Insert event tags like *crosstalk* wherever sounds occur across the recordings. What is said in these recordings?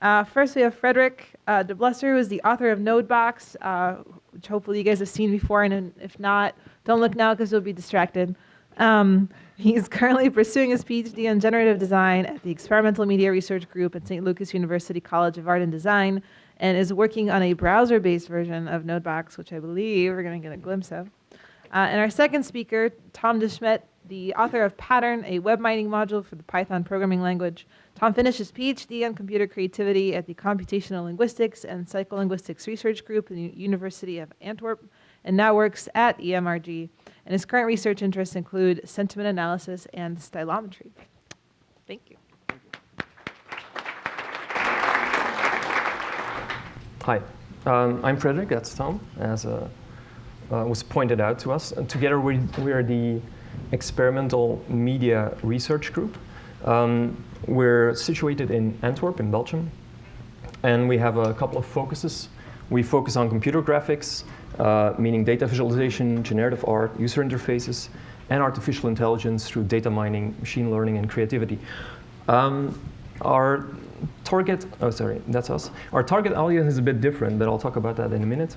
Uh, first, we have Frederick uh, De Bleser, who is the author of Nodebox, uh, which hopefully you guys have seen before, and if not, don't look now because you'll be distracted. Um, he's *laughs* currently pursuing his PhD in generative design at the Experimental Media Research Group at St. Lucas University College of Art and Design, and is working on a browser-based version of Nodebox, which I believe we're going to get a glimpse of. Uh, and our second speaker, Tom De Smedt, the author of Pattern, a web mining module for the Python programming language. Tom finished his PhD on computer creativity at the Computational Linguistics and Psycholinguistics Research Group in the University of Antwerp, and now works at EMRG. And his current research interests include sentiment analysis and stylometry. Thank you. Hi, um, I'm Frederick, that's Tom, as uh, uh, was pointed out to us. And together we, we are the Experimental Media Research Group. Um, we're situated in Antwerp, in Belgium, and we have a couple of focuses. We focus on computer graphics, uh, meaning data visualization, generative art, user interfaces, and artificial intelligence through data mining, machine learning, and creativity. Um, our target, oh sorry, that's us. Our target audience is a bit different, but I'll talk about that in a minute.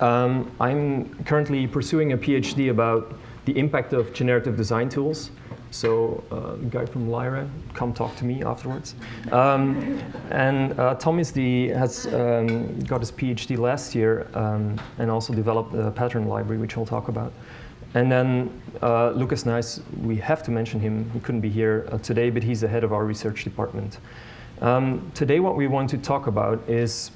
Um, I'm currently pursuing a PhD about the impact of generative design tools. So uh, the guy from Lyra, come talk to me afterwards. Um, and uh, Tom is the, has um, got his PhD last year um, and also developed a pattern library, which I'll talk about. And then uh, Lucas Nijs, we have to mention him. He couldn't be here uh, today, but he's the head of our research department. Um, today what we want to talk about is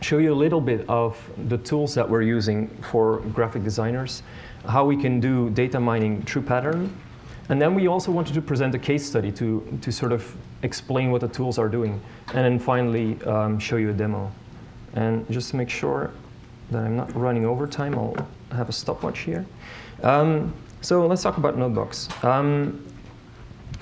show you a little bit of the tools that we're using for graphic designers, how we can do data mining through pattern, and then we also wanted to present a case study to, to sort of explain what the tools are doing, and then finally um, show you a demo. And just to make sure that I'm not running over time, I'll have a stopwatch here. Um, so let's talk about Nodebox. Um,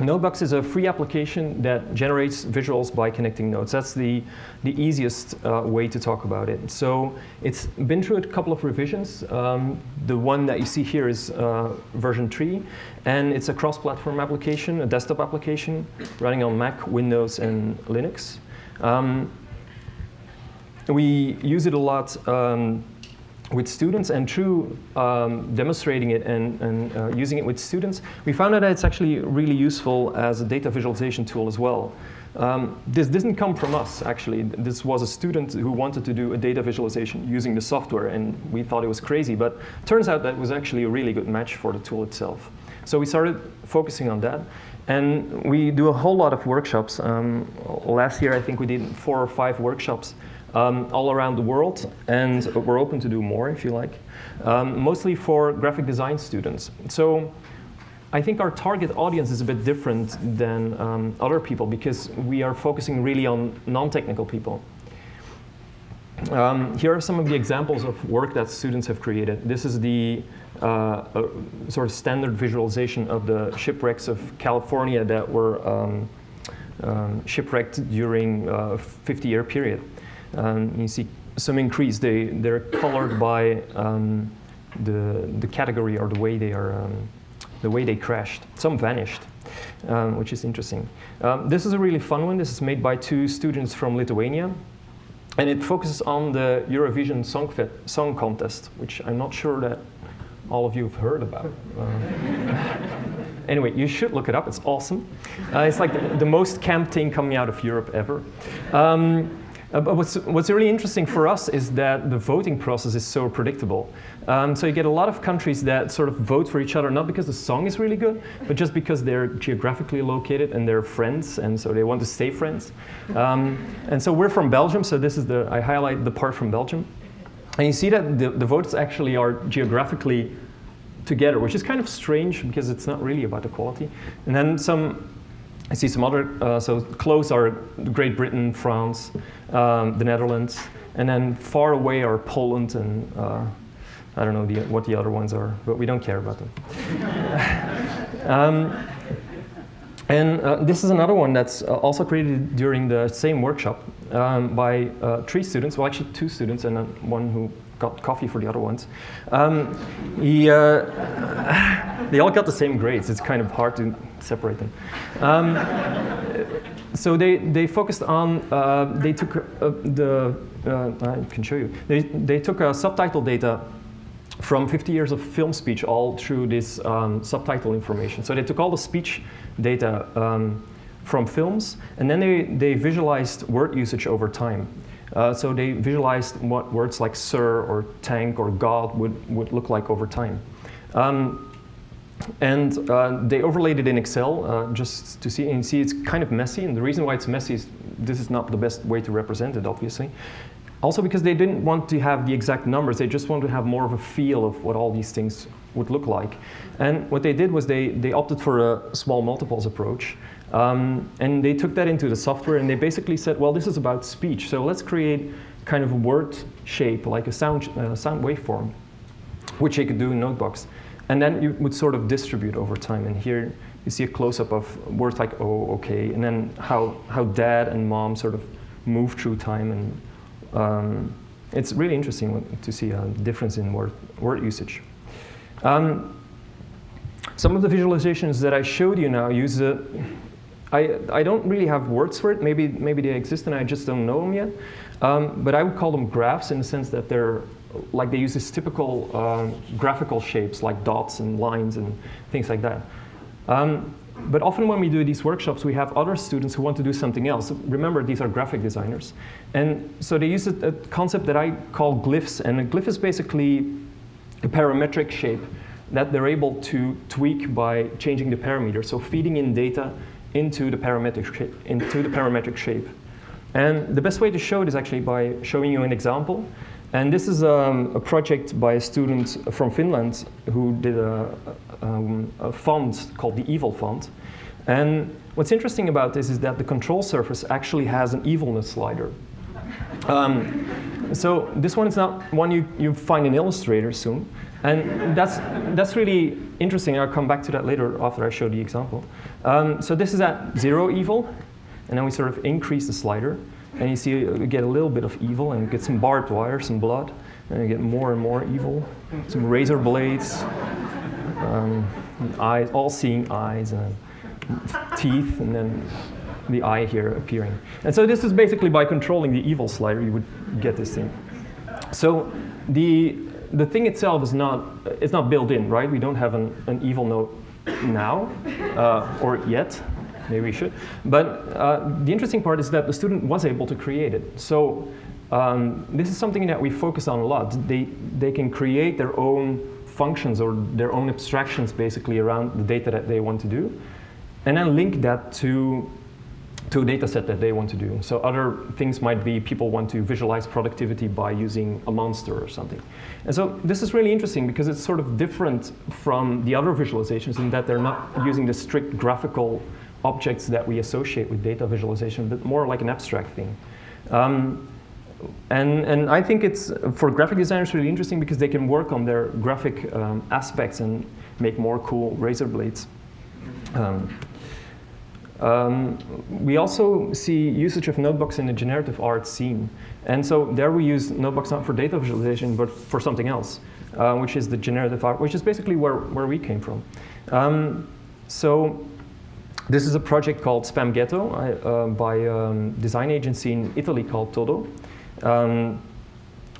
Nodebox is a free application that generates visuals by connecting nodes. That's the, the easiest uh, way to talk about it. So it's been through a couple of revisions. Um, the one that you see here is uh, version 3, and it's a cross-platform application, a desktop application running on Mac, Windows, and Linux. Um, we use it a lot um, with students and through um, demonstrating it and, and uh, using it with students, we found out that it's actually really useful as a data visualization tool as well. Um, this didn't come from us, actually. This was a student who wanted to do a data visualization using the software, and we thought it was crazy, but turns out that was actually a really good match for the tool itself. So we started focusing on that, and we do a whole lot of workshops. Um, last year, I think we did four or five workshops um, all around the world, and we're open to do more if you like, um, mostly for graphic design students. So I think our target audience is a bit different than um, other people because we are focusing really on non-technical people. Um, here are some of the examples of work that students have created. This is the uh, sort of standard visualization of the shipwrecks of California that were um, um, shipwrecked during a 50-year period. Um, you see some increase. They, they're colored by um, the, the category or the way they are, um, the way they crashed. Some vanished, um, which is interesting. Um, this is a really fun one. This is made by two students from Lithuania. And it focuses on the Eurovision Song, song Contest, which I'm not sure that all of you have heard about. *laughs* Anyway, you should look it up. It's awesome. Uh, it's like the, the, most camp thing coming out of Europe ever. Um, uh, but what's, what's really interesting for us is that the voting process is so predictable. Um, so you get a lot of countries that sort of vote for each other, not because the song is really good, but just because they're geographically located and they're friends, and so they want to stay friends. Um, and so we're from Belgium, so this is the, I highlight the part from Belgium. And you see that the, the votes actually are geographically together, which is kind of strange because it's not really about equality. And then some I see some other, uh, so close are Great Britain, France, um, the Netherlands, and then far away are Poland and uh, I don't know the, what the other ones are, but we don't care about them. *laughs* um, and uh, this is another one that's uh, also created during the same workshop um, by uh, three students, well actually two students and one who got coffee for the other ones. Um, he, uh, *sighs* they all got the same grades. It's kind of hard to separate them. Um, so they, they focused on, uh, they took uh, the, uh, I can show you, they, they took uh, subtitle data from 50 years of film speech all through this um, subtitle information. So they took all the speech data um, from films, and then they, they visualized word usage over time. Uh, so they visualized what words like sir or tank or god would, would look like over time. Um, and uh, they overlaid it in Excel uh, just to see, and see it's kind of messy. And the reason why it's messy is this is not the best way to represent it, obviously. Also because they didn't want to have the exact numbers, they just wanted to have more of a feel of what all these things would look like. And what they did was they, they opted for a small multiples approach. Um, and they took that into the software and they basically said, well, this is about speech. So let's create kind of a word shape, like a sound, uh, sound waveform, which they could do in Nodebox. And then you would sort of distribute over time. And here you see a close-up of words like, oh, okay, and then how, how dad and mom sort of move through time. And um, it's really interesting to see a difference in word, word usage. Um, some of the visualizations that I showed you now use a, I, I don't really have words for it. Maybe, maybe they exist and I just don't know them yet. Um, but I would call them graphs in the sense that they're like they use these typical um, graphical shapes like dots and lines and things like that. Um, but often when we do these workshops, we have other students who want to do something else. Remember, these are graphic designers. And so they use a, a concept that I call glyphs. And a glyph is basically a parametric shape that they're able to tweak by changing the parameter. So feeding in data into the parametric shape. Into the parametric shape. And the best way to show it is actually by showing you an example. And this is um, a project by a student from Finland who did a, um, a font called the Evil font. And what's interesting about this is that the control surface actually has an evilness slider. Um, so this one is not one you, you find in Illustrator soon. And that's, that's really interesting. I'll come back to that later after I show the example. Um, so this is at zero evil, and then we sort of increase the slider. And you see you get a little bit of evil and get some barbed wire, some blood, and you get more and more evil. Some razor blades, um, eyes, all-seeing eyes, and teeth, and then the eye here appearing. And so this is basically by controlling the evil slider, you would get this thing. So the the thing itself is not, it's not built in, right? We don't have an, an evil node now, uh, or yet, maybe we should. But uh, the interesting part is that the student was able to create it. So um, this is something that we focus on a lot. They, they can create their own functions or their own abstractions basically around the data that they want to do, and then link that to to a data set that they want to do. So other things might be people want to visualize productivity by using a monster or something. And so this is really interesting because it's sort of different from the other visualizations in that they're not using the strict graphical objects that we associate with data visualization, but more like an abstract thing. Um, and, and I think it's, for graphic designers, really interesting because they can work on their graphic um, aspects and make more cool razor blades. Um, um, we also see usage of Nodebox in the generative art scene. And so there we use Nodebox not for data visualization, but for something else, uh, which is the generative art, which is basically where, where we came from. Um, so this is a project called Spam Ghetto uh, by a um, design agency in Italy called Todo, um,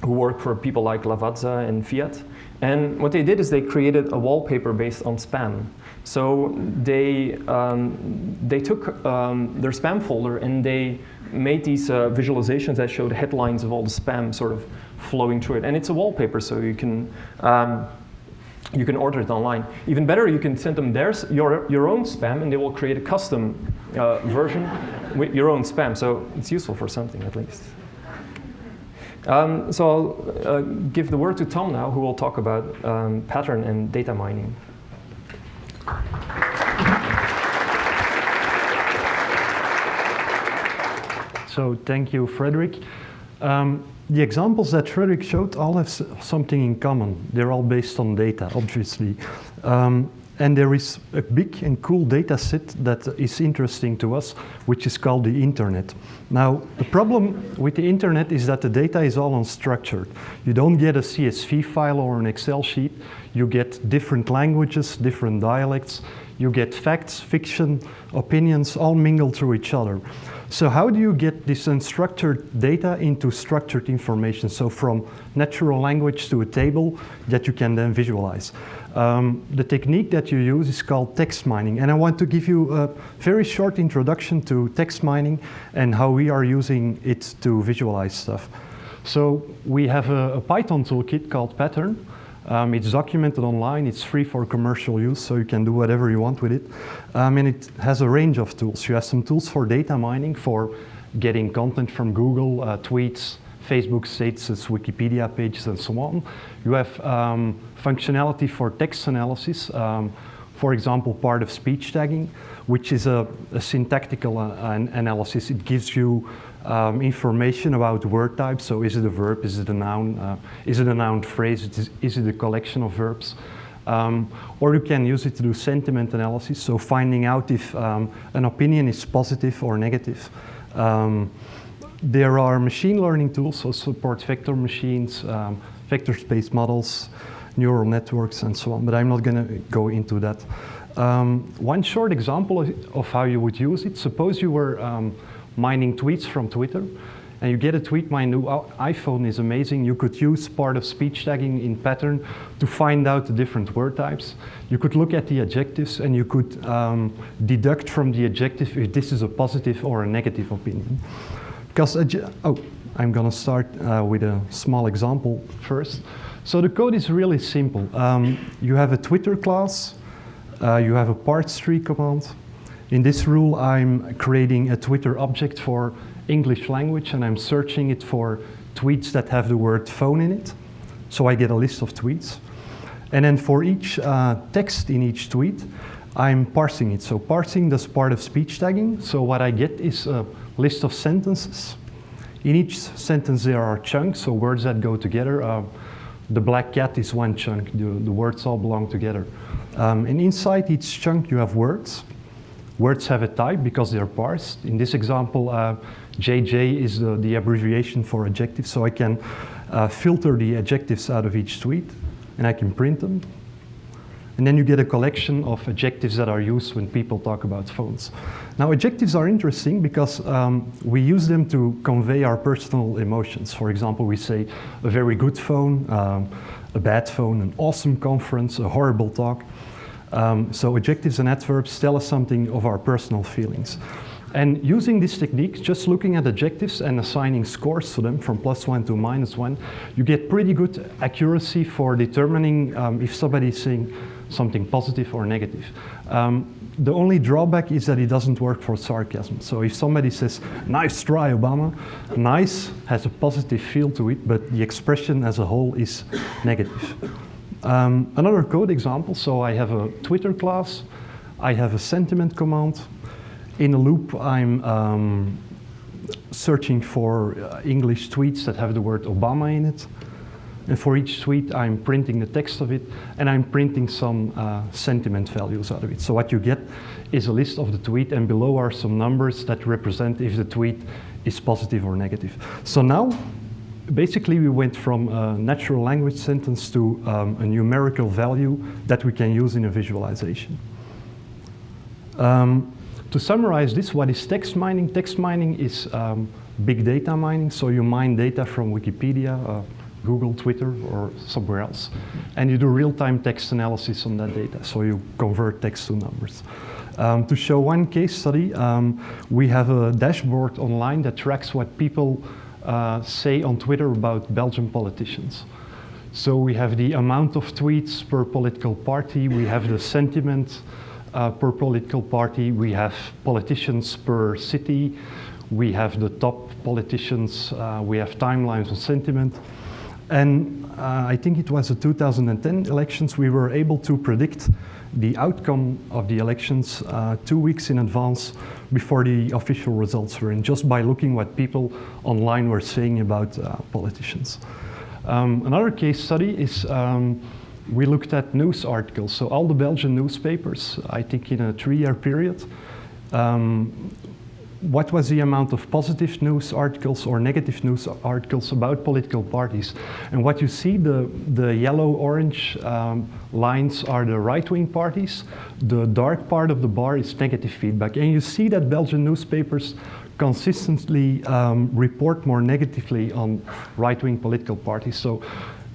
who work for people like Lavazza and Fiat. And what they did is they created a wallpaper based on spam. So they, um, they took um, their spam folder and they made these uh, visualizations that showed headlines of all the spam sort of flowing through it. And it's a wallpaper, so you can, um, you can order it online. Even better, you can send them their, your, your own spam and they will create a custom uh, version with your own spam. So it's useful for something at least. Um, so I'll uh, give the word to Tom now, who will talk about um, pattern and data mining. So thank you, Frederick. Um, the examples that Frederick showed all have something in common. They're all based on data, obviously. Um, and there is a big and cool data set that is interesting to us, which is called the internet. Now, the problem with the internet is that the data is all unstructured. You don't get a CSV file or an Excel sheet. You get different languages, different dialects. You get facts, fiction, opinions, all mingled through each other. So how do you get this unstructured data into structured information? So from natural language to a table that you can then visualize. Um, the technique that you use is called text mining. And I want to give you a very short introduction to text mining and how we are using it to visualize stuff. So we have a, a Python toolkit called Pattern. Um, it's documented online, it's free for commercial use, so you can do whatever you want with it. Um, and it has a range of tools. You have some tools for data mining, for getting content from Google, uh, tweets, Facebook statuses, Wikipedia pages, and so on. You have um, functionality for text analysis, um, for example, part of speech tagging, which is a, a syntactical uh, an analysis. It gives you um, information about word types. So is it a verb, is it a noun, uh, is it a noun phrase, is, is it a collection of verbs? Um, or you can use it to do sentiment analysis, so finding out if um, an opinion is positive or negative. Um, there are machine learning tools, so support vector machines, um, vector space models, neural networks, and so on, but I'm not going to go into that. Um, one short example of, of, how you would use it, suppose you were um, mining tweets from Twitter, and you get a tweet, my new iPhone is amazing. You could use part of speech tagging in pattern to find out the different word types. You could look at the adjectives and you could um, deduct from the adjective if this is a positive or a negative opinion. Because, oh, I'm gonna start uh, with a small example first. So the code is really simple. Um, you have a Twitter class, uh, you have a parse tree command, in this rule, I'm creating a Twitter object for English language and I'm searching it for tweets that have the word phone in it. So I get a list of tweets. And then for each uh, text in each tweet, I'm parsing it. So parsing does part of speech tagging. So what I get is a list of sentences. In each sentence there are chunks, so words that go together. Uh, the black cat is one chunk, the, the words all belong together. Um, and inside each chunk you have words. Words have a type because they're parsed. In this example, uh, JJ is the, the, abbreviation for adjective, so I can uh, filter the adjectives out of each tweet and I can print them. And then you get a collection of adjectives that are used when people talk about phones. Now, adjectives are interesting because um, we use them to convey our personal emotions. For example, we say a very good phone, um, a bad phone, an awesome conference, a horrible talk. Um, so adjectives and adverbs tell us something of our personal feelings. And using this technique, just looking at adjectives and assigning scores to them from plus one to minus one, you get pretty good accuracy for determining um, if somebody is saying something positive or negative. Um, the only drawback is that it doesn't work for sarcasm. So if somebody says, nice try, Obama, nice has a positive feel to it, but the expression as a whole is negative. Um, another code example, so I have a Twitter class, I have a sentiment command. In a loop, I'm um, searching for uh, English tweets that have the word Obama in it. And for each tweet, I'm printing the text of it, and I'm printing some uh, sentiment values out of it. So what you get is a list of the tweet, and below are some numbers that represent if the tweet is positive or negative. So now basically we went from a natural language sentence to um, a numerical value that we can use in a visualization. Um, to summarize this, what is text mining? Text mining is um, big data mining, so you mine data from Wikipedia, uh, Google, Twitter, or somewhere else. And you do real-time text analysis on that data, so you convert text to numbers. Um, to show one case study, um, we have a dashboard online that tracks what people uh, say on Twitter about Belgian politicians. So we have the amount of tweets per political party, we have the sentiment uh, per political party, we have politicians per city, we have the top politicians, uh, we have timelines on sentiment. And uh, I think it was the 2010 elections, we were able to predict the outcome of the elections uh, two weeks in advance before the official results were in, just by looking what people online were saying about uh, politicians. Um, another case study is um, we looked at news articles. So all the Belgian newspapers, I think in a three-year period, um, what was the amount of positive news articles or negative news articles about political parties. And what you see, the, the yellow-orange um, lines are the right-wing parties. The dark part of the bar is negative feedback. And you see that Belgian newspapers consistently um, report more negatively on right-wing political parties. So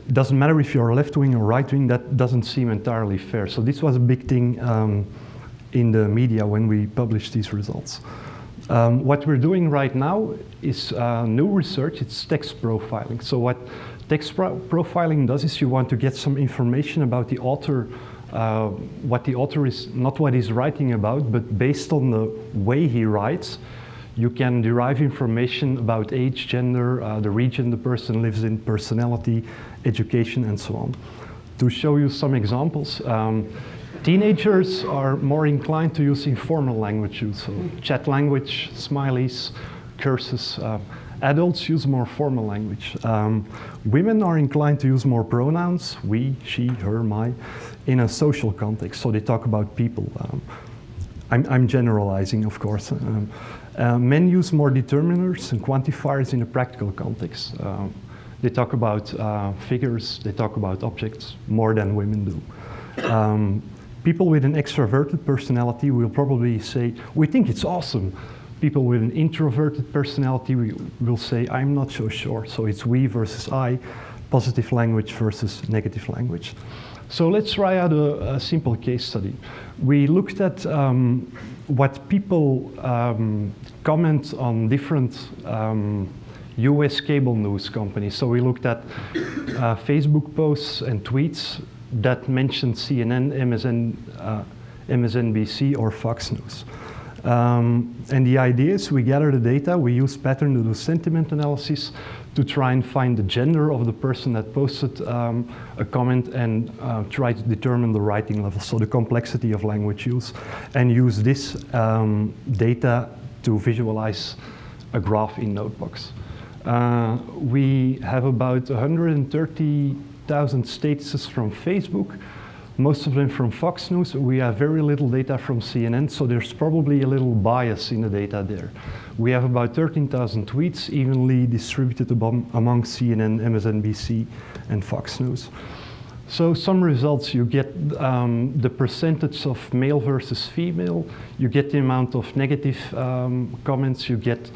it doesn't matter if you're left-wing or right-wing, that doesn't seem entirely fair. So this was a big thing um, in the media when we published these results. Um, what we're doing right now is uh, new research, it's text profiling. So what text pro profiling does is you want to get some information about the author, uh, what the author is, not what he's writing about, but based on the way he writes, you can derive information about age, gender, uh, the region the person lives in, personality, education, and so on. To show you some examples, um, Teenagers are more inclined to use informal language so chat language, smileys, curses. Uh, adults use more formal language. Um, women are inclined to use more pronouns, we, she, her, my, in a social context, so they talk about people. Um, I'm, I'm, generalizing, of course. Um, uh, men use more determiners and quantifiers in a practical context. Uh, they talk about uh, figures, they talk about objects more than women do. Um, People with an extroverted personality will probably say, we think it's awesome. People with an introverted personality will say, I'm not so sure. So it's we versus I, positive language versus negative language. So let's try out a, a simple case study. We looked at um, what people um, comment on different um, US cable news companies. So we looked at uh, Facebook posts and tweets that mentioned CNN, MSN, uh, MSNBC, or Fox News. Um, and the idea is we gather the data, we use pattern to do sentiment analysis to try and find the gender of the person that posted um, a comment and uh, try to determine the writing level, so the complexity of language use, and use this um, data to visualize a graph in Nodebox. Uh, we have about 130 thousand statuses from Facebook, most of them from Fox News. We have very little data from CNN, so there's probably a little bias in the data there. We have about 13,000 tweets evenly distributed among CNN, MSNBC, and Fox News. So some results, you get um, the percentage of male versus female, you get the amount of negative um, comments, you get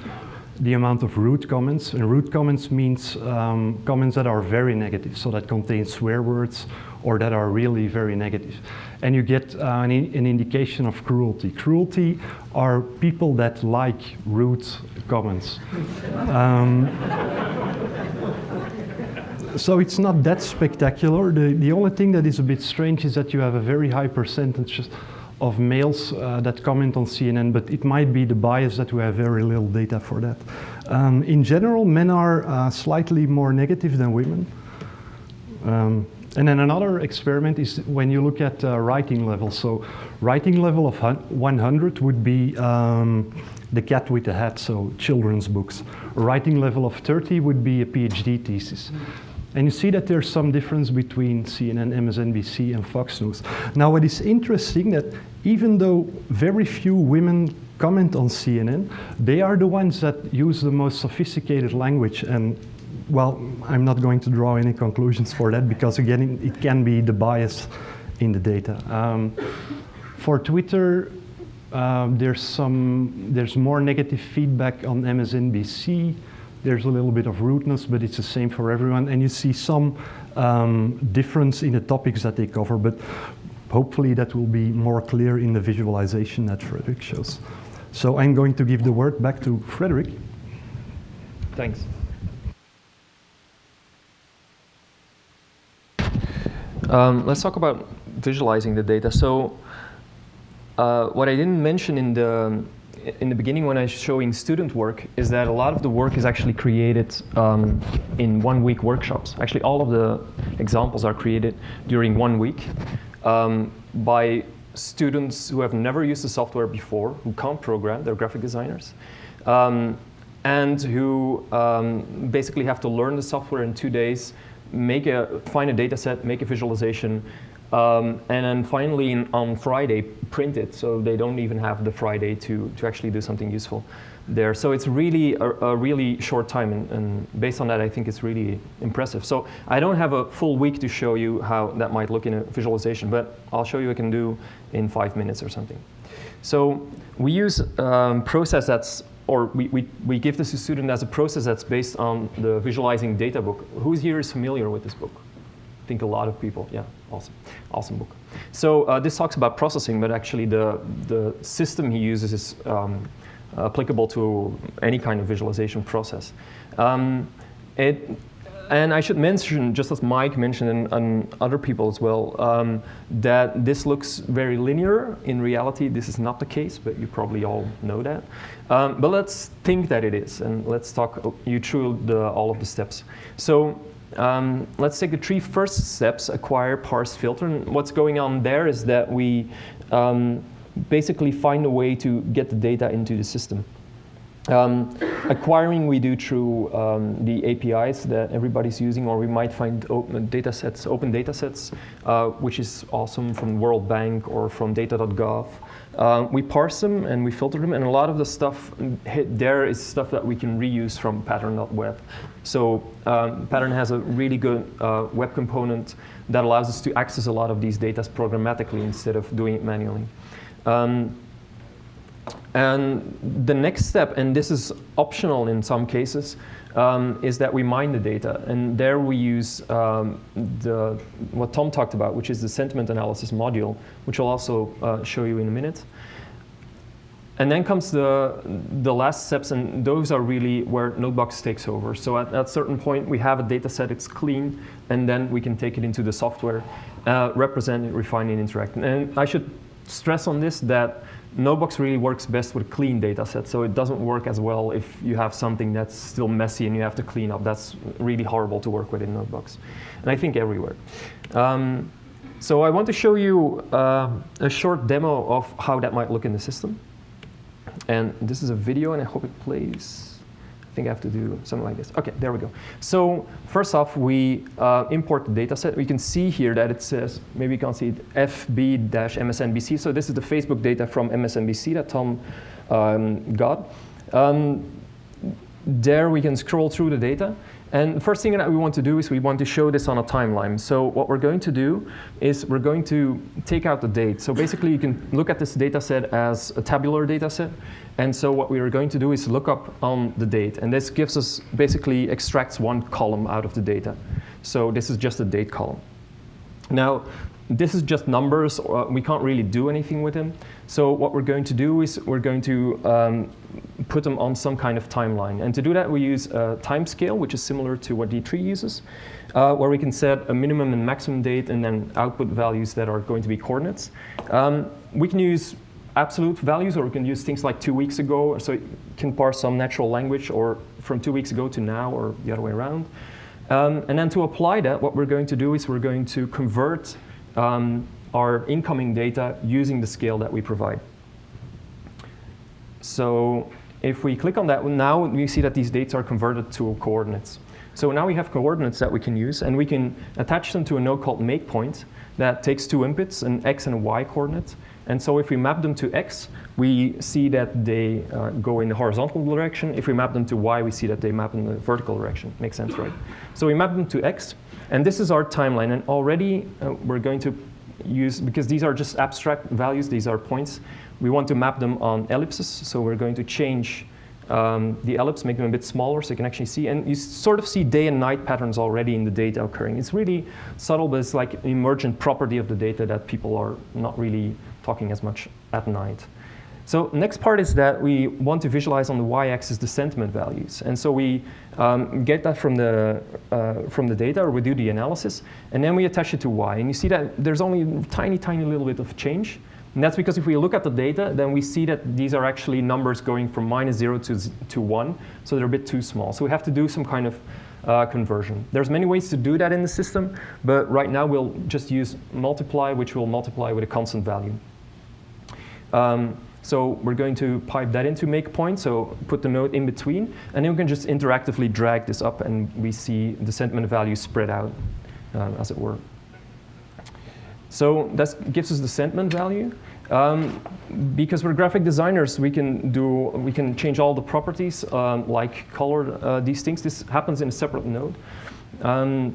the amount of root comments. And rude comments means um, comments that are very negative, so that contain swear words or that are really very negative. And you get uh, an, an, indication of cruelty. Cruelty are people that like rude comments. Um, so it's not that spectacular. The, the only thing that is a bit strange is that you have a very high percentage of males uh, that comment on CNN, but it might be the bias that we have very little data for that. Um, in general, men are uh, slightly more negative than women. Um, and then another experiment is when you look at uh, writing level. So writing level of 100 would be um, the cat with the hat, so children's books. Writing level of 30 would be a PhD thesis. And you see that there's some difference between CNN, MSNBC, and Fox News. Now, what is interesting that even though very few women comment on CNN, they are the ones that use the most sophisticated language. And well, I'm not going to draw any conclusions for that because again, it can be the bias in the data. Um, for Twitter, um, there's some, there's more negative feedback on MSNBC. There's a little bit of rudeness, but it's the same for everyone. And you see some um, difference in the topics that they cover. But hopefully that will be more clear in the visualization that Frederick shows. So I'm going to give the word back to Frederick. Thanks. Um, let's talk about visualizing the data. So uh, what I didn't mention in the in the beginning when I was showing student work is that a lot of the work is actually created um, in one week workshops. Actually, all of the examples are created during one week um, by students who have never used the software before, who can't program, they're graphic designers, um, and who um, basically have to learn the software in two days, make a, find a data set, make a visualization, Um, and then finally, in, on Friday, print it so they don't even have the Friday to, to actually do something useful there. So it's really a, a really short time, and, and, based on that, I think it's really impressive. So I don't have a full week to show you how that might look in a visualization, but I'll show you what I can do in five minutes or something. So we use um, process that's, or we, we, we give this to student as a process that's based on the visualizing data book. Who's here is familiar with this book? I think a lot of people, yeah, awesome, awesome book. So uh, this talks about processing, but actually the, the system he uses is um, applicable to any kind of visualization process. Um, it, and I should mention, just as Mike mentioned and, and other people as well, um, that this looks very linear. In reality, this is not the case, but you probably all know that. Um, but let's think that it is, and let's talk you through the, all of the steps. So um, let's take the three first steps, acquire, parse, filter. And what's going on there is that we um, basically find a way to get the data into the system. Um, acquiring we do through um, the APIs that everybody's using, or we might find open data sets, open data sets, uh, which is awesome from World Bank or from data.gov. Uh, we parse them and we filter them, and a lot of the stuff there is stuff that we can reuse from pattern.web. So um, Pattern has a really good uh, web component that allows us to access a lot of these data programmatically instead of doing it manually. Um, and the next step, and this is optional in some cases, um, is that we mine the data. And there we use um, the, what Tom talked about, which is the sentiment analysis module, which I'll also uh, show you in a minute. And then comes the, the last steps, and those are really where Nodebox takes over. So at, at a certain point, we have a data set, it's clean, and then we can take it into the software, uh, represent it, refine it, interact. And I should stress on this that Nodebox really works best with clean data sets, so it doesn't work as well if you have something that's still messy and you have to clean up. That's really horrible to work with in Nodebox, and I think everywhere. Um, so I want to show you uh, a short demo of how that might look in the system. And this is a video, and I hope it plays. I think I have to do something like this. OK, there we go. So first off, we uh, import the data set. We can see here that it says, maybe you can see it, FB-MSNBC. So this is the Facebook data from MSNBC that Tom um, got. Um, there we can scroll through the data. And the first thing that we want to do is we want to show this on a timeline. So what we're going to do is we're going to take out the date. So basically you can look at this data set as a tabular data set. And so what we are going to do is look up on the date. And this gives us, basically extracts one column out of the data. So this is just a date column. Now, this is just numbers. Uh, we can't really do anything with them. So what we're going to do is we're going to um, put them on some kind of timeline. And to do that, we use a time scale, which is similar to what D3 uses, uh, where we can set a minimum and maximum date and then output values that are going to be coordinates. Um, we can use absolute values, or we can use things like two weeks ago, so it can parse some natural language, or from two weeks ago to now, or the other way around. Um, and then to apply that, what we're going to do is we're going to convert um, our incoming data using the scale that we provide. So if we click on that, now we see that these dates are converted to coordinates. So now we have coordinates that we can use, and we can attach them to a node called make point that takes two inputs, an x and a y coordinate. And so if we map them to x, we see that they uh, go in the horizontal direction. If we map them to y, we see that they map in the vertical direction. Makes sense, right? So we map them to x, and this is our timeline. And already uh, we're going to use, because these are just abstract values, these are points, we want to map them on ellipses. So we're going to change um, the ellipse, make them a bit smaller so you can actually see. And you sort of see day and night patterns already in the data occurring. It's really subtle, but it's like an emergent property of the data that people are not really talking as much at night. So next part is that we want to visualize on the y-axis the sentiment values. And so we um, get that from the, uh, from the data, or we do the analysis, and then we attach it to y. And you see that there's only a tiny, tiny little bit of change. And that's because if we look at the data, then we see that these are actually numbers going from minus 0 to, to 1, so they're a bit too small. So we have to do some kind of uh, conversion. There's many ways to do that in the system, but right now we'll just use multiply, which will multiply with a constant value. Um, so we're going to pipe that into make point, so put the node in between, and then we can just interactively drag this up and we see the sentiment value spread out, uh, as it were. So that gives us the sentiment value. Um, because we're graphic designers, we can do we can change all the properties um, like color uh, these things. This happens in a separate node. Um,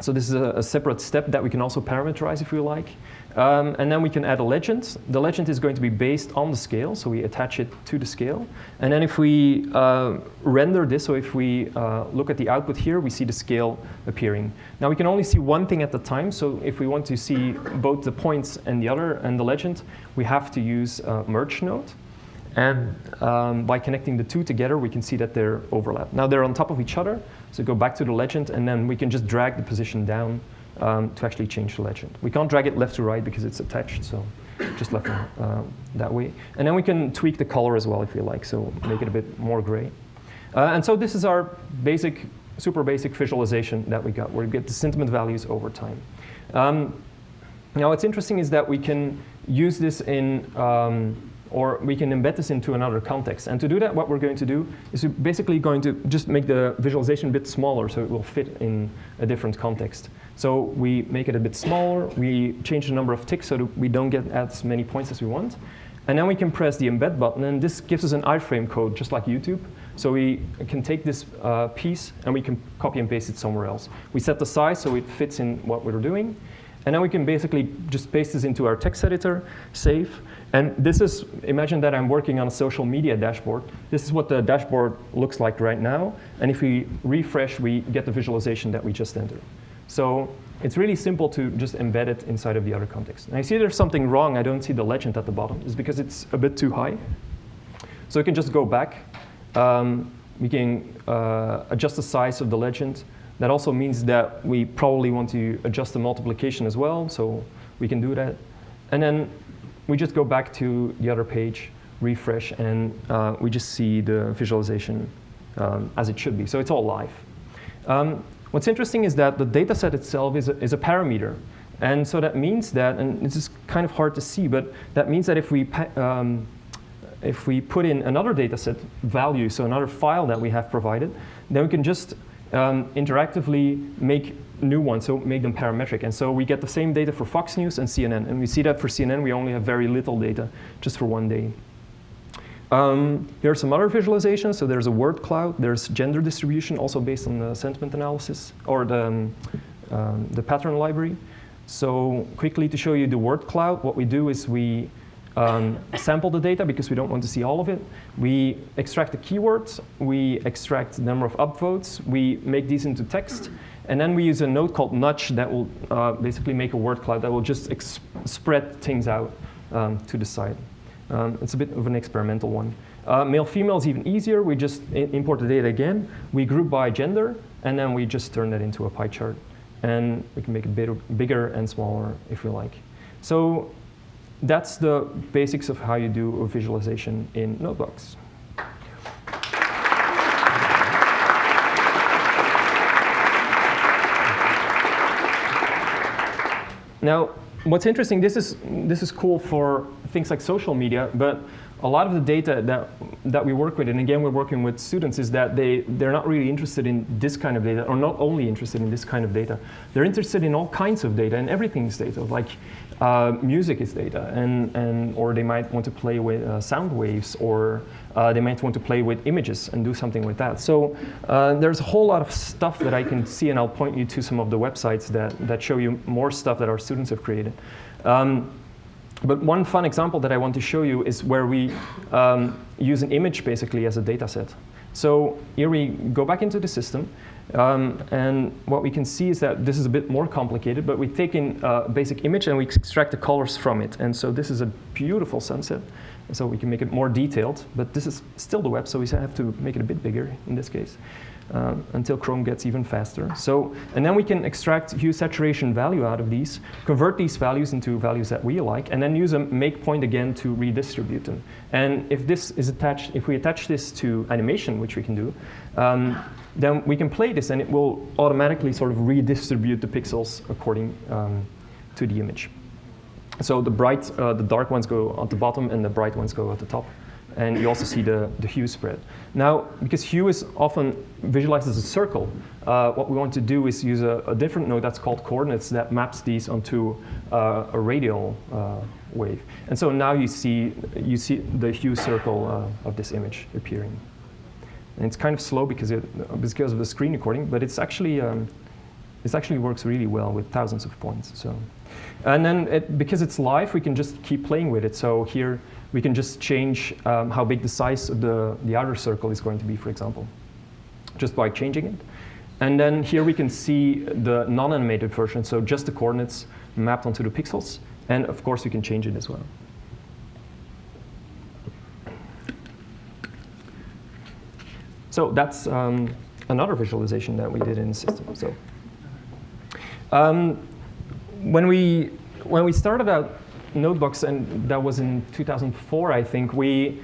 so this is a, a, separate step that we can also parameterize if we like. Um, and then we can add a legend. The legend is going to be based on the scale, so we attach it to the scale. And then if we uh, render this, so if we uh, look at the output here, we see the scale appearing. Now we can only see one thing at the time, so if we want to see both the points and the other and the legend, we have to use uh, merge node. And um, by connecting the two together, we can see that they're overlap. Now they're on top of each other, so go back to the legend, and then we can just drag the position down um, to actually change the legend. We can't drag it left to right because it's attached, so just left uh, that way. And then we can tweak the color as well if we like, so make it a bit more gray. Uh, and so this is our basic, super basic visualization that we got, where we get the sentiment values over time. Um, now what's interesting is that we can use this in um, or we can embed this into another context. And to do that, what we're going to do is we're basically going to just make the visualization a bit smaller so it will fit in a different context. So we make it a bit smaller, we change the number of ticks so that we don't get as many points as we want. And then we can press the embed button, and this gives us an iframe code, just like YouTube. So we can take this uh, piece and we can copy and paste it somewhere else. We set the size so it fits in what we're doing. And then we can basically just paste this into our text editor, save, and this is, imagine that I'm working on a social media dashboard. This is what the dashboard looks like right now. And if we refresh, we get the visualization that we just entered. So it's really simple to just embed it inside of the other context. And I see there's something wrong. I don't see the legend at the bottom. It's because it's a bit too high. So we can just go back. Um, we can uh, adjust the size of the legend. That also means that we probably want to adjust the multiplication as well. So we can do that. And then we just go back to the other page, refresh, and uh, we just see the visualization um, as it should be. So it's all live. Um, what's interesting is that the data set itself is a, is a parameter. And so that means that, and this is kind of hard to see, but that means that if we, um, if we put in another data set value, so another file that we have provided, then we can just um, interactively make new ones, so make them parametric. And so we get the same data for Fox News and CNN. And we see that for CNN, we only have very little data, just for one day. Um, here are some other visualizations. So there's a word cloud. There's gender distribution, also based on the sentiment analysis, or the, um, um, the pattern library. So quickly to show you the word cloud, what we do is we um, sample the data because we don't want to see all of it. We extract the keywords. We extract the number of upvotes. We make these into text. And then we use a node called nudge that will uh, basically make a word cloud that will just spread things out um, to the side. Um, it's a bit of an experimental one. Uh, Male-female is even easier. We just import the data again. We group by gender, and then we just turn that into a pie chart. And we can make it bit bigger and smaller if we like. So that's the basics of how you do a visualization in Nodebox. Now, what's interesting, this is, this is cool for things like social media, but a lot of the data that, that we work with, and again, we're working with students, is that they, they're not really interested in this kind of data, or not only interested in this kind of data. They're interested in all kinds of data, and everything is data. Like uh, music is data, and, and, or they might want to play with uh, sound waves, or uh, they might want to play with images and do something with that. So uh, there's a whole lot of stuff that I can see, and I'll point you to some of the websites that, that show you more stuff that our students have created. Um, but one fun example that I want to show you is where we um, use an image basically as a data set. So here we go back into the system, um, and what we can see is that this is a bit more complicated, but we take in a basic image and we extract the colors from it. And so this is a beautiful sunset. So we can make it more detailed, but this is still the web, so we have to make it a bit bigger in this case. Uh, until Chrome gets even faster. So, and then we can extract hue saturation value out of these, convert these values into values that we like, and then use a make point again to redistribute them. And if this is attached, if we attach this to animation, which we can do, um, then we can play this and it will automatically sort of redistribute the pixels according um, to the image. So the bright, uh, the dark ones go at the bottom and the bright ones go at the top. And you also see the, the hue spread. Now, because hue is often visualized as a circle, uh, what we want to do is use a, a, different node that's called coordinates that maps these onto uh, a radial uh, wave. And so now you see, you see the hue circle uh, of this image appearing. And it's kind of slow because, it, because of the screen recording, but it's actually, um, it actually works really well with thousands of points. So. And then it, because it's live, we can just keep playing with it. So here we can just change um, how big the size of the, the outer circle is going to be, for example, just by changing it. And then here we can see the non-animated version, so just the coordinates mapped onto the pixels. And of course, we can change it as well. So that's um, another visualization that we did in the system. So um, when we when we started out Nodebox, and that was in 2004, I think, we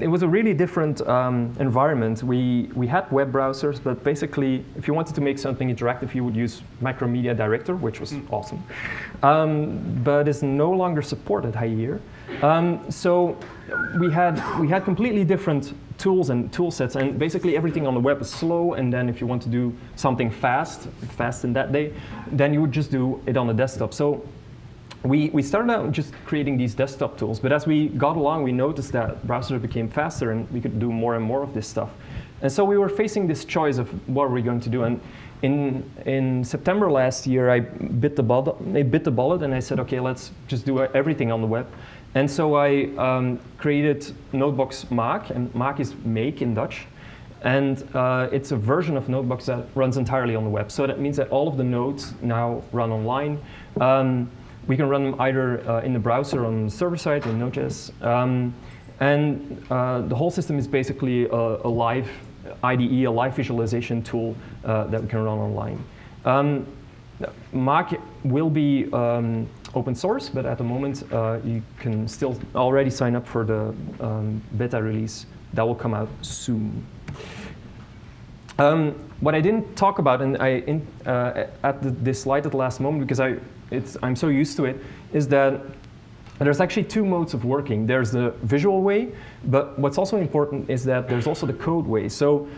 it was a really different um, environment. We, we had web browsers, but basically, if you wanted to make something interactive, you would use Macromedia Director, which was mm. awesome. Um, but is no longer supported here. Um, so we had, we had completely different tools and tool sets, and basically everything on the web is slow, and then if you want to do something fast, fast in that day, then you would just do it on the desktop. So we, we started out just creating these desktop tools, but as we got along, we noticed that browsers became faster and we could do more and more of this stuff. And so we were facing this choice of what are we going to do. And in, in September last year, I bit, the bullet, I bit the bullet and I said, okay, let's just do everything on the web. And so I um, created Nodebox Maak, and Maak is make in Dutch. And uh, it's a version of Nodebox that runs entirely on the web. So that means that all of the nodes now run online. Um, we can run them either uh, in the browser on the server side in Node.js. Um, and uh, the whole system is basically a, a, live IDE, a live visualization tool uh, that we can run online. Um, Maak will be um, open source, but at the moment uh, you can still already sign up for the um, beta release. That will come out soon. Um, what I didn't talk about, and I in, uh, at the, this slide at the last moment, because I it's, I'm so used to it, is that there's actually two modes of working. There's the visual way, but what's also important is that there's also the code way. So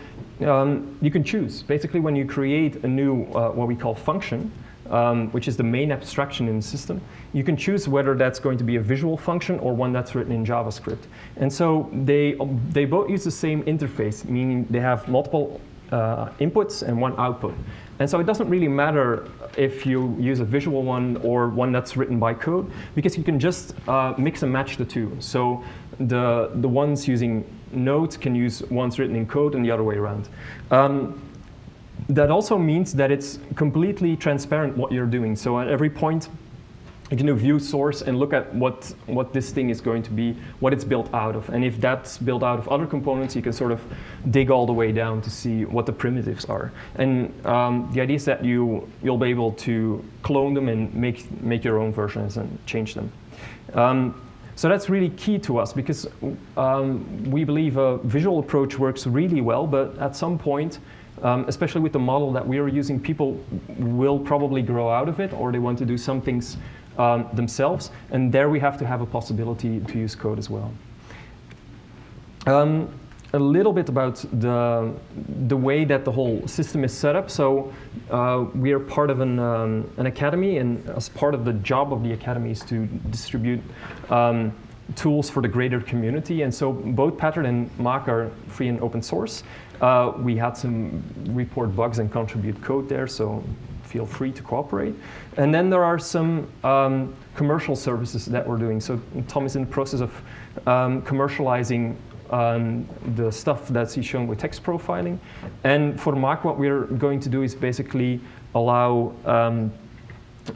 um, you can choose. Basically, when you create a new, uh, what we call function, um, which is the main abstraction in the system, you can choose whether that's going to be a visual function or one that's written in JavaScript. And so they, they both use the same interface, meaning they have multiple uh, inputs and one output. And so it doesn't really matter if you use a visual one or one that's written by code, because you can just uh, mix and match the two. So the, the ones using nodes can use ones written in code and the other way around. Um, that also means that it's completely transparent what you're doing. So at every point, you can do view source and look at what, what this thing is going to be, what it's built out of. And if that's built out of other components, you can sort of dig all the way down to see what the primitives are. And um, the idea is that you, you'll be able to clone them and make, make your own versions and change them. Um, so that's really key to us because um, we believe a visual approach works really well, but at some point, um, especially with the model that we are using, people will probably grow out of it or they want to do some things um, themselves. And there we have to have a possibility to use code as well. Um, a little bit about the, the way that the whole system is set up. So uh, we are part of an, um, an academy, and as part of the job of the academy is to distribute um, tools for the greater community. And so both Pattern and Maak are free and open source. Uh, we had some report bugs and contribute code there, so feel free to cooperate. And then there are some um, commercial services that we're doing. So Tom is in the process of um, commercializing um, the stuff that he's shown with text profiling. And for Maak, what we're going to do is basically allow um,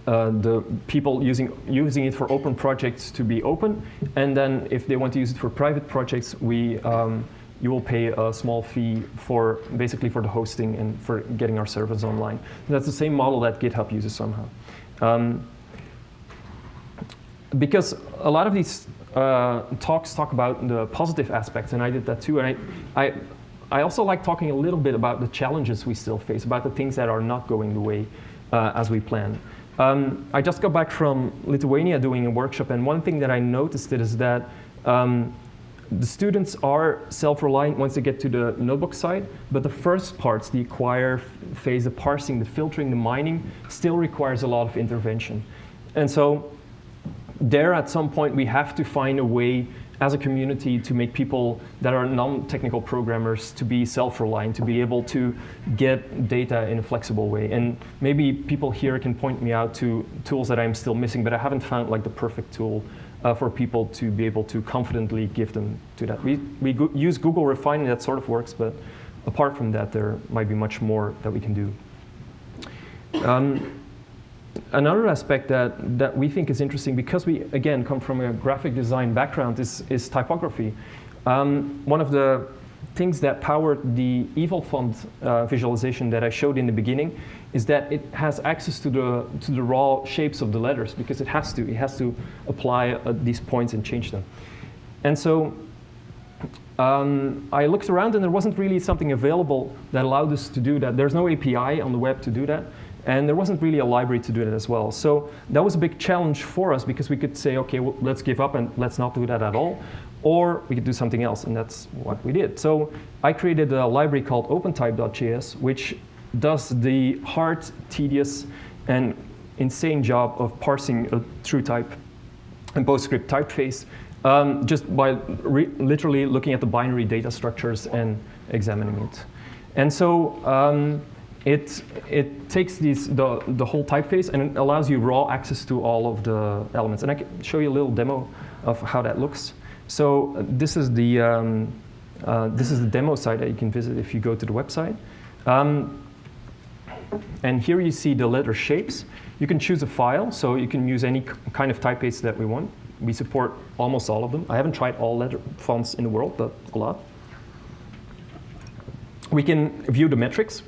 uh, the people using, using it for open projects to be open. And then if they want to use it for private projects, we um, you will pay a small fee for basically for the hosting and for getting our servers online. And that's the same model that GitHub uses somehow. Um, because a lot of these uh, talks talk about the positive aspects, and I did that too. And I, I, I also like talking a little bit about the challenges we still face, about the things that are not going the way uh, as we plan. Um, I just got back from Lithuania doing a workshop, and one thing that I noticed is that um, the students are self-reliant once they get to the Nodebox side, but the first parts, the acquire phase, the parsing, the filtering, the mining, still requires a lot of intervention. And so there at some point we have to find a way as a community to make people that are non-technical programmers to be self-reliant, to be able to get data in a flexible way. And maybe people here can point me out to tools that I'm still missing, but I haven't found like the perfect tool uh, for people to be able to confidently give them to that. We, we go- use Google Refine and that sort of works, but apart from that, there might be much more that we can do. Um, another aspect that, that we think is interesting, because we, again, come from a graphic design background, is, is typography. Um, one of the things that powered the evil font uh, visualization that I showed in the beginning is that it has access to the, to the raw shapes of the letters, because it has to. It has to apply uh, these points and change them. And so um, I looked around and there wasn't really something available that allowed us to do that. There's no API on the web to do that. And there wasn't really a library to do that as well. So that was a big challenge for us because we could say, okay, well, let's give up and let's not do that at all. Or we could do something else, and that's what we did. So I created a library called OpenType.js, which does the hard, tedious, and insane job of parsing a true type and PostScript typeface um, just by literally looking at the binary data structures and examining it. And so um, it, it takes these, the, the whole typeface and it allows you raw access to all of the elements. And I can show you a little demo of how that looks. So uh, this is the, um, uh, this is the demo site that you can visit if you go to the website. Um, and here you see the letter shapes. You can choose a file, so you can use any kind of typeface that we want. We support almost all of them. I haven't tried all letter fonts in the world, but a lot. We can view the metrics,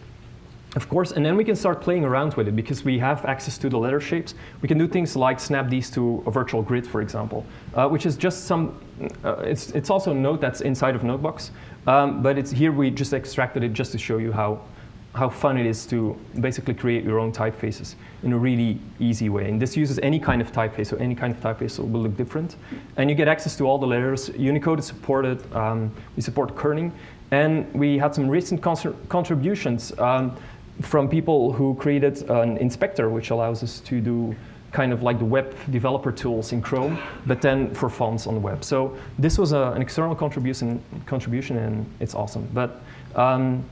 of course, and then we can start playing around with it because we have access to the letter shapes. We can do things like snap these to a virtual grid, for example, uh, which is just some, uh, it's, it's also a node that's inside of Nodebox, um, but it's here we just extracted it just to show you how, how fun it is to basically create your own typefaces in a really easy way. And this uses any kind of typeface, so any kind of typeface will look different. And you get access to all the letters. Unicode is supported. Um, we support kerning. And we had some recent con- contributions um, from people who created an inspector, which allows us to do kind of like the web developer tools in Chrome, but then for fonts on the web. So this was a, an external contribution, contribution, and it's awesome. But um,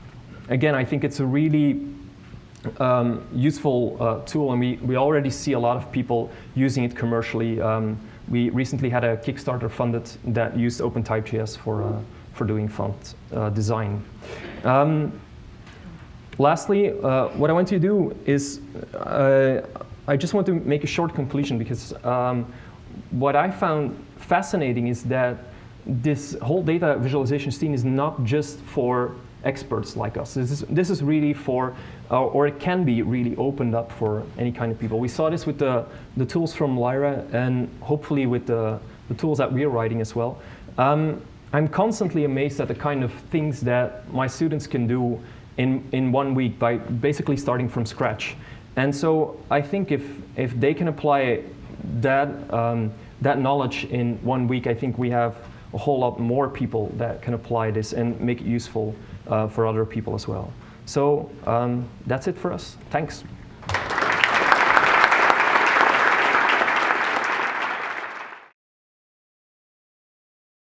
again, I think it's a really um, useful uh, tool, and we, we already see a lot of people using it commercially. Um, we recently had a Kickstarter funded that used OpenType.js for, uh, for doing font uh, design. Um, lastly, uh, what I want to do is uh, I just want to make a short conclusion because um, what I found fascinating is that this whole data visualization scene is not just for experts like us. This is, this is really for, uh, or it can be really opened up for any kind of people. We saw this with the, the tools from Lyra and hopefully with the, the tools that we're writing as well. Um, I'm constantly amazed at the kind of things that my students can do in, in one week by basically starting from scratch. And so I think if, if they can apply that, um, that knowledge in one week, I think we have a whole lot more people that can apply this and make it useful for other people as well. So um, that's it for us. Thanks.